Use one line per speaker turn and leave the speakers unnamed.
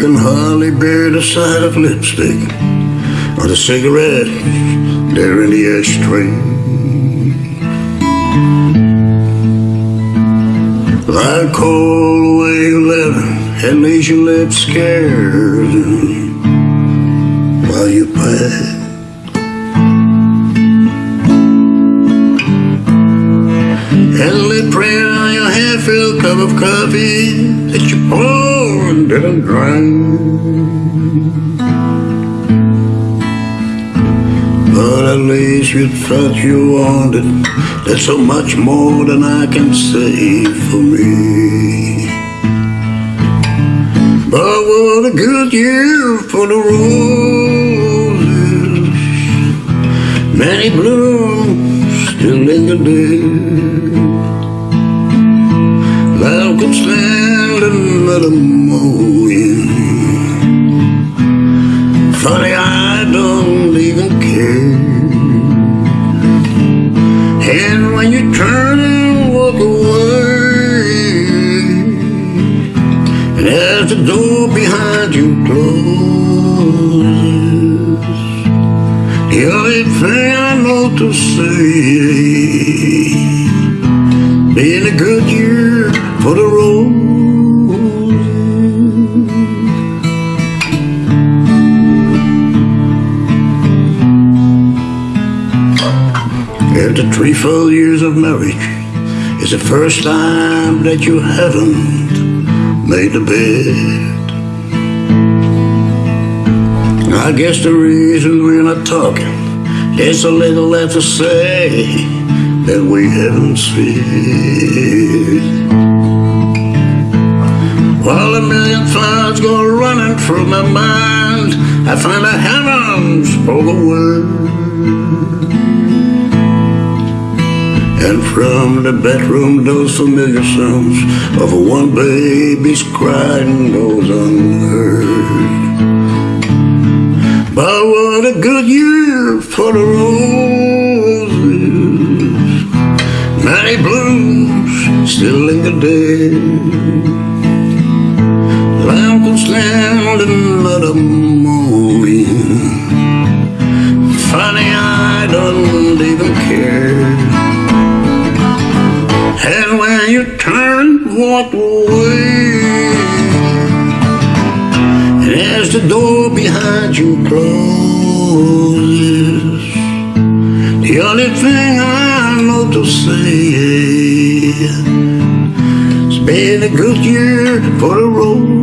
can hardly bear the sight of lipstick or the cigarette there in the ashtray. Like cold away letter and leaves your lips scared while you pass. Heavily praying on your half-filled cup of coffee that you pour didn't drink. But at least you thought you wanted That's so much more than I can say for me. But what a good year for the roses. Many blooms still linger there Love could stand another morning Funny, I don't even care. And when you turn and walk away, and as the door behind you closes, the only thing I know to say, been a good year for the After three full years of marriage, it's the first time that you haven't made the bed. I guess the reason we're not talking is a little left to say that we haven't said. While a million thoughts go running through my mind, I find the heavens for the word. And from the bedroom, those familiar sounds of one baby's crying goes unheard. But what a good year for the roses. Many blooms still linger there. Lamb can stand another turn, walk away. And as the door behind you closes, the only thing I know to say is, it's been a good year for the road.